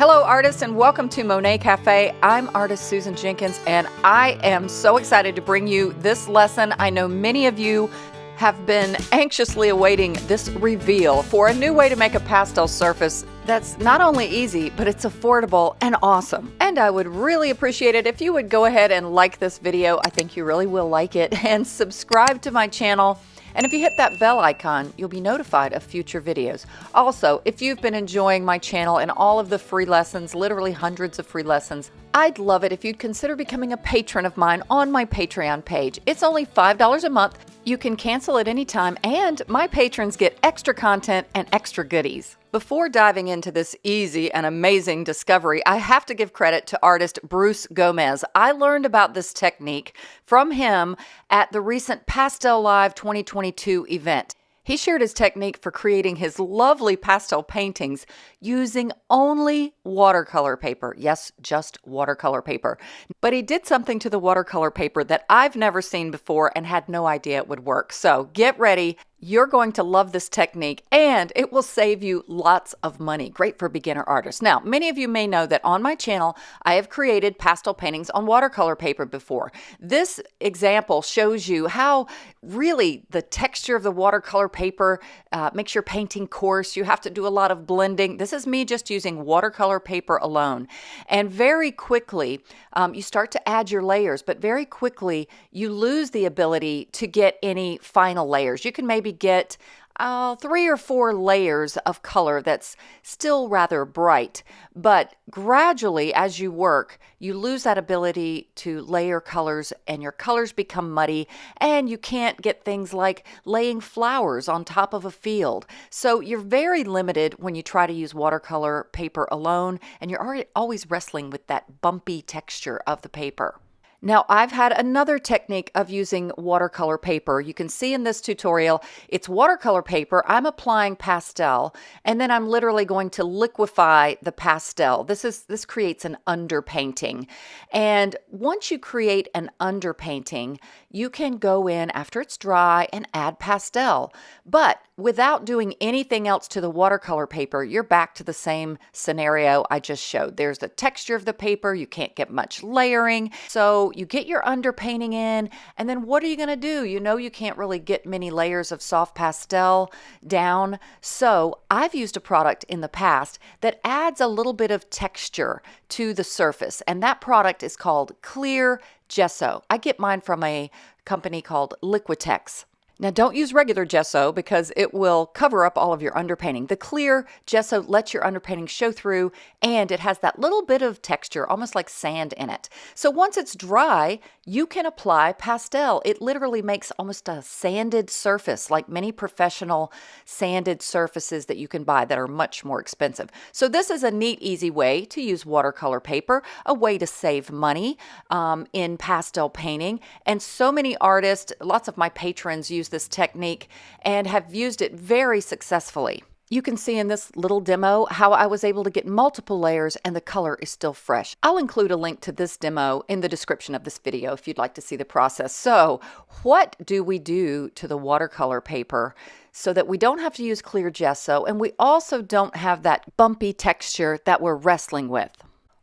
Hello, artists, and welcome to Monet Cafe. I'm artist Susan Jenkins, and I am so excited to bring you this lesson. I know many of you have been anxiously awaiting this reveal for a new way to make a pastel surface that's not only easy, but it's affordable and awesome. And I would really appreciate it if you would go ahead and like this video. I think you really will like it and subscribe to my channel and if you hit that bell icon, you'll be notified of future videos. Also, if you've been enjoying my channel and all of the free lessons, literally hundreds of free lessons, I'd love it if you'd consider becoming a patron of mine on my Patreon page. It's only $5 a month. You can cancel at any time, and my patrons get extra content and extra goodies. Before diving into this easy and amazing discovery, I have to give credit to artist Bruce Gomez. I learned about this technique from him at the recent Pastel Live 2022 event. He shared his technique for creating his lovely pastel paintings using only watercolor paper. Yes, just watercolor paper. But he did something to the watercolor paper that I've never seen before and had no idea it would work. So get ready. You're going to love this technique and it will save you lots of money. Great for beginner artists. Now, many of you may know that on my channel, I have created pastel paintings on watercolor paper before. This example shows you how really the texture of the watercolor paper uh, makes your painting coarse. You have to do a lot of blending. This is me just using watercolor paper alone. And very quickly, um, you start to add your layers, but very quickly, you lose the ability to get any final layers. You can maybe maybe get uh, three or four layers of color that's still rather bright. But gradually, as you work, you lose that ability to layer colors and your colors become muddy and you can't get things like laying flowers on top of a field. So you're very limited when you try to use watercolor paper alone and you're always wrestling with that bumpy texture of the paper. Now I've had another technique of using watercolor paper. You can see in this tutorial, it's watercolor paper. I'm applying pastel and then I'm literally going to liquefy the pastel. This is this creates an underpainting. And once you create an underpainting, you can go in after it's dry and add pastel. But without doing anything else to the watercolor paper, you're back to the same scenario I just showed. There's the texture of the paper. You can't get much layering. So you get your underpainting in, and then what are you going to do? You know you can't really get many layers of soft pastel down. So I've used a product in the past that adds a little bit of texture to the surface, and that product is called Clear Gesso. I get mine from a company called Liquitex. Now don't use regular gesso because it will cover up all of your underpainting. The clear gesso lets your underpainting show through and it has that little bit of texture, almost like sand in it. So once it's dry, you can apply pastel. It literally makes almost a sanded surface, like many professional sanded surfaces that you can buy that are much more expensive. So this is a neat, easy way to use watercolor paper, a way to save money um, in pastel painting. And so many artists, lots of my patrons use this technique and have used it very successfully. You can see in this little demo how I was able to get multiple layers and the color is still fresh. I'll include a link to this demo in the description of this video if you'd like to see the process. So what do we do to the watercolor paper so that we don't have to use clear gesso and we also don't have that bumpy texture that we're wrestling with?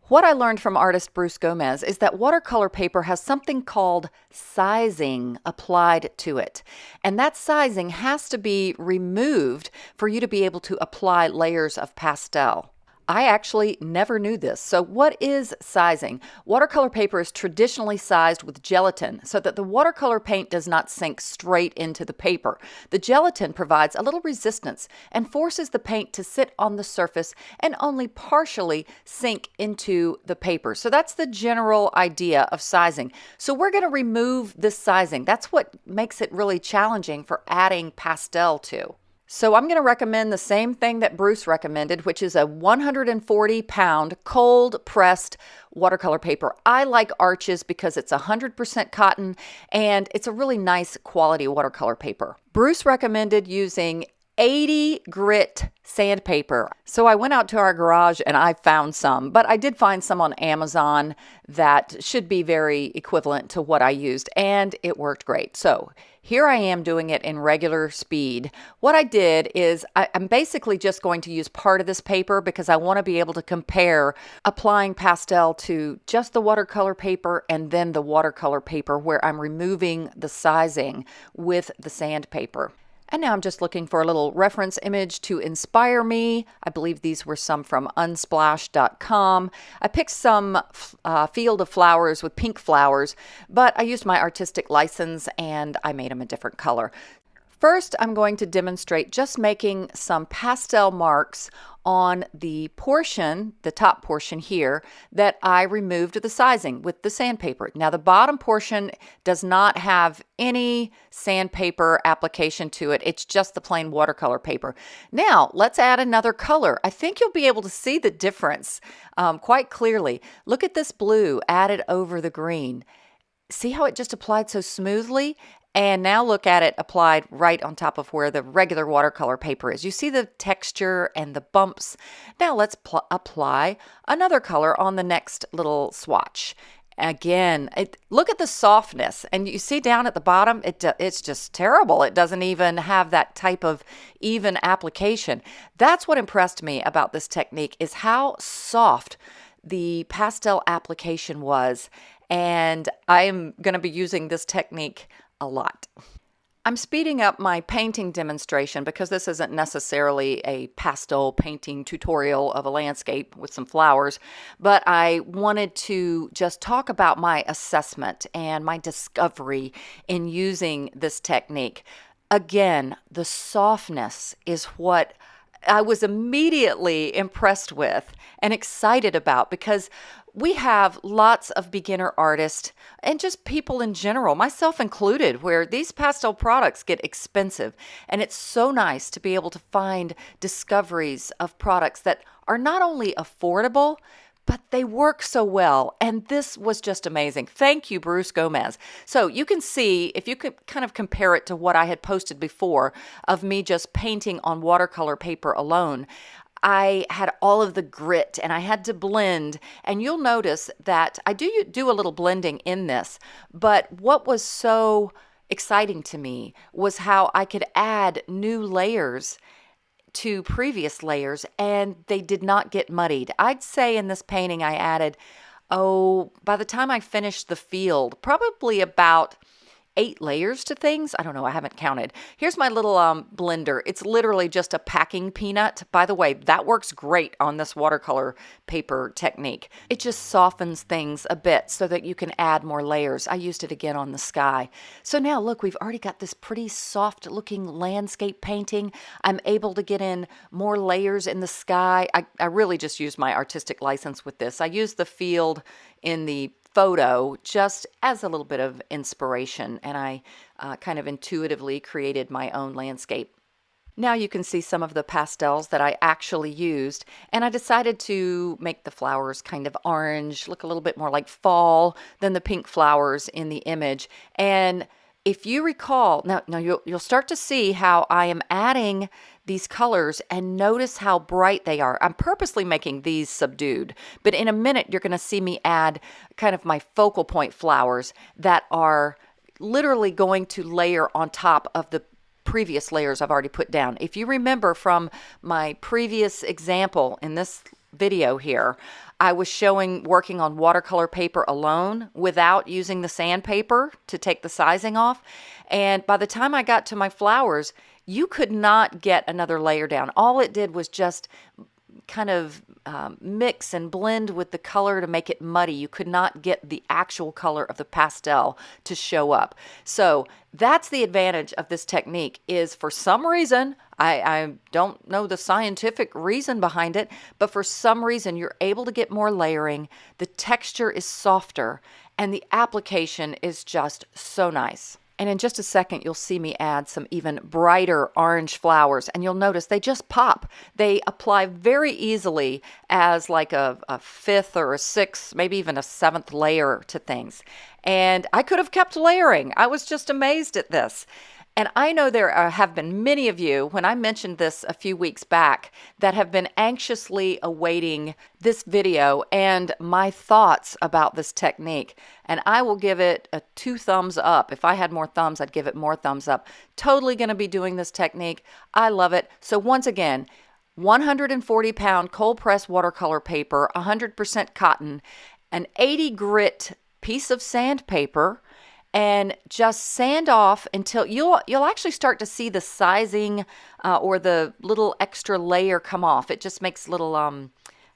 What I learned from artist Bruce Gomez is that watercolor paper has something called sizing applied to it. And that sizing has to be removed for you to be able to apply layers of pastel. I actually never knew this. So what is sizing? Watercolor paper is traditionally sized with gelatin so that the watercolor paint does not sink straight into the paper. The gelatin provides a little resistance and forces the paint to sit on the surface and only partially sink into the paper. So that's the general idea of sizing. So we're going to remove this sizing. That's what makes it really challenging for adding pastel to. So I'm going to recommend the same thing that Bruce recommended, which is a 140 pound cold pressed watercolor paper. I like Arches because it's 100% cotton and it's a really nice quality watercolor paper. Bruce recommended using 80 grit sandpaper. So I went out to our garage and I found some, but I did find some on Amazon that should be very equivalent to what I used, and it worked great. So here I am doing it in regular speed. What I did is I, am basically just going to use part of this paper because I want to be able to compare applying pastel to just the watercolor paper and then the watercolor paper where I'm removing the sizing with the sandpaper. And now I'm just looking for a little reference image to inspire me. I believe these were some from unsplash.com. I picked some uh, field of flowers with pink flowers, but I used my artistic license and I made them a different color. First, I'm going to demonstrate just making some pastel marks on the portion, the top portion here, that I removed the sizing with the sandpaper. Now the bottom portion does not have any sandpaper application to it. It's just the plain watercolor paper. Now let's add another color. I think you'll be able to see the difference um, quite clearly. Look at this blue added over the green. See how it just applied so smoothly? And now look at it applied right on top of where the regular watercolor paper is. You see the texture and the bumps. Now let's apply another color on the next little swatch. Again, it, look at the softness. And you see down at the bottom, it, it's just terrible. It doesn't even have that type of even application. That's what impressed me about this technique is how soft the pastel application was. And I'm going to be using this technique a lot. I'm speeding up my painting demonstration because this isn't necessarily a pastel painting tutorial of a landscape with some flowers, but I wanted to just talk about my assessment and my discovery in using this technique. Again, the softness is what I was immediately impressed with and excited about because we have lots of beginner artists and just people in general, myself included, where these pastel products get expensive. And it's so nice to be able to find discoveries of products that are not only affordable, but they work so well. And this was just amazing. Thank you, Bruce Gomez. So you can see, if you could kind of compare it to what I had posted before of me just painting on watercolor paper alone, I had all of the grit and I had to blend. And you'll notice that I do do a little blending in this, but what was so exciting to me was how I could add new layers to previous layers and they did not get muddied. I'd say in this painting I added, oh, by the time I finished the field, probably about eight layers to things. I don't know, I haven't counted. Here's my little um, blender. It's literally just a packing peanut. By the way, that works great on this watercolor paper technique. It just softens things a bit so that you can add more layers. I used it again on the sky. So now look, we've already got this pretty soft looking landscape painting. I'm able to get in more layers in the sky. I, I really just used my artistic license with this. I used the field in the photo just as a little bit of inspiration and I uh, kind of intuitively created my own landscape. Now you can see some of the pastels that I actually used and I decided to make the flowers kind of orange, look a little bit more like fall than the pink flowers in the image. And if you recall, now, now you'll, you'll start to see how I am adding these colors and notice how bright they are. I'm purposely making these subdued, but in a minute you're going to see me add kind of my focal point flowers that are literally going to layer on top of the previous layers I've already put down. If you remember from my previous example in this video here, I was showing working on watercolor paper alone without using the sandpaper to take the sizing off. And by the time I got to my flowers, you could not get another layer down. All it did was just kind of um, mix and blend with the color to make it muddy. You could not get the actual color of the pastel to show up. So that's the advantage of this technique is for some reason, I, I don't know the scientific reason behind it, but for some reason you're able to get more layering, the texture is softer, and the application is just so nice. And in just a second, you'll see me add some even brighter orange flowers. And you'll notice they just pop. They apply very easily as like a, a fifth or a sixth, maybe even a seventh layer to things. And I could have kept layering. I was just amazed at this. And I know there are, have been many of you, when I mentioned this a few weeks back, that have been anxiously awaiting this video and my thoughts about this technique. And I will give it a two thumbs up. If I had more thumbs, I'd give it more thumbs up. Totally going to be doing this technique. I love it. So once again, 140 pound cold press watercolor paper, 100% cotton, an 80 grit piece of sandpaper, and just sand off until you'll you'll actually start to see the sizing uh, or the little extra layer come off. It just makes little um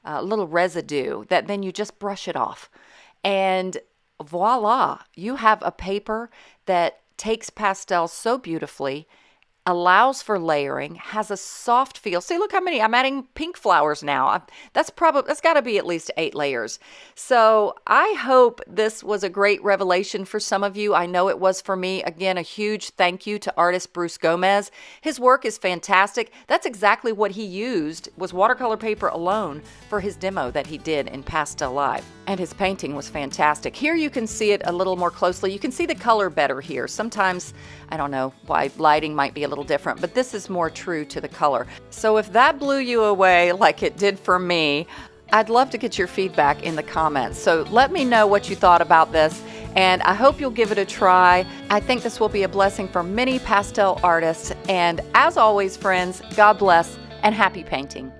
uh, little residue that then you just brush it off, and voila, you have a paper that takes pastels so beautifully allows for layering, has a soft feel. See, look how many, I'm adding pink flowers now. That's probably, that's got to be at least eight layers. So I hope this was a great revelation for some of you. I know it was for me. Again, a huge thank you to artist Bruce Gomez. His work is fantastic. That's exactly what he used was watercolor paper alone for his demo that he did in Pastel Live. And his painting was fantastic. Here you can see it a little more closely. You can see the color better here. Sometimes, I don't know why lighting might be a little different, but this is more true to the color. So if that blew you away like it did for me, I'd love to get your feedback in the comments. So let me know what you thought about this, and I hope you'll give it a try. I think this will be a blessing for many pastel artists. And as always, friends, God bless and happy painting.